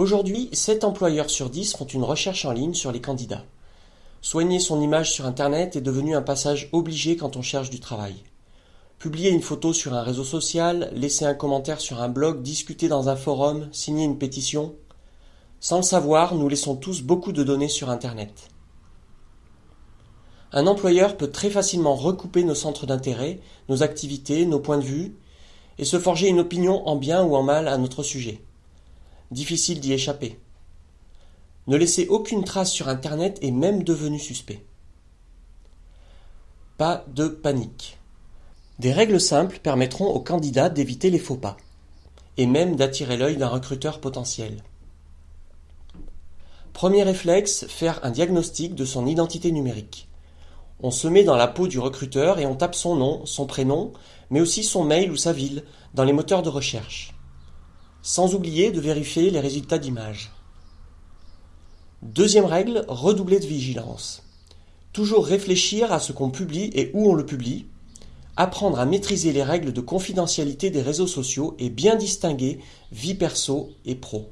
Aujourd'hui, 7 employeurs sur 10 font une recherche en ligne sur les candidats. Soigner son image sur Internet est devenu un passage obligé quand on cherche du travail. Publier une photo sur un réseau social, laisser un commentaire sur un blog, discuter dans un forum, signer une pétition. Sans le savoir, nous laissons tous beaucoup de données sur Internet. Un employeur peut très facilement recouper nos centres d'intérêt, nos activités, nos points de vue, et se forger une opinion en bien ou en mal à notre sujet. Difficile d'y échapper. Ne laisser aucune trace sur Internet est même devenu suspect. Pas de panique. Des règles simples permettront aux candidats d'éviter les faux pas, et même d'attirer l'œil d'un recruteur potentiel. Premier réflexe, faire un diagnostic de son identité numérique. On se met dans la peau du recruteur et on tape son nom, son prénom, mais aussi son mail ou sa ville dans les moteurs de recherche sans oublier de vérifier les résultats d'image. Deuxième règle, redoubler de vigilance. Toujours réfléchir à ce qu'on publie et où on le publie, apprendre à maîtriser les règles de confidentialité des réseaux sociaux et bien distinguer vie perso et pro.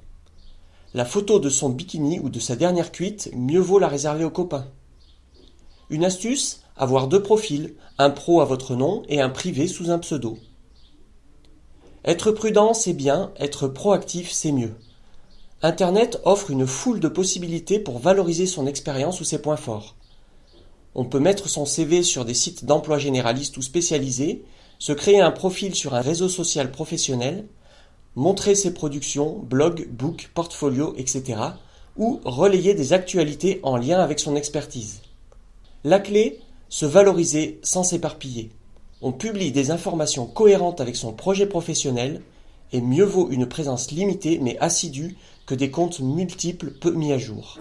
La photo de son bikini ou de sa dernière cuite, mieux vaut la réserver aux copains. Une astuce, avoir deux profils, un pro à votre nom et un privé sous un pseudo. Être prudent, c'est bien, être proactif, c'est mieux. Internet offre une foule de possibilités pour valoriser son expérience ou ses points forts. On peut mettre son CV sur des sites d'emploi généralistes ou spécialisés, se créer un profil sur un réseau social professionnel, montrer ses productions, blogs, books, portfolios, etc. ou relayer des actualités en lien avec son expertise. La clé, se valoriser sans s'éparpiller. On publie des informations cohérentes avec son projet professionnel, et mieux vaut une présence limitée mais assidue que des comptes multiples peu mis à jour.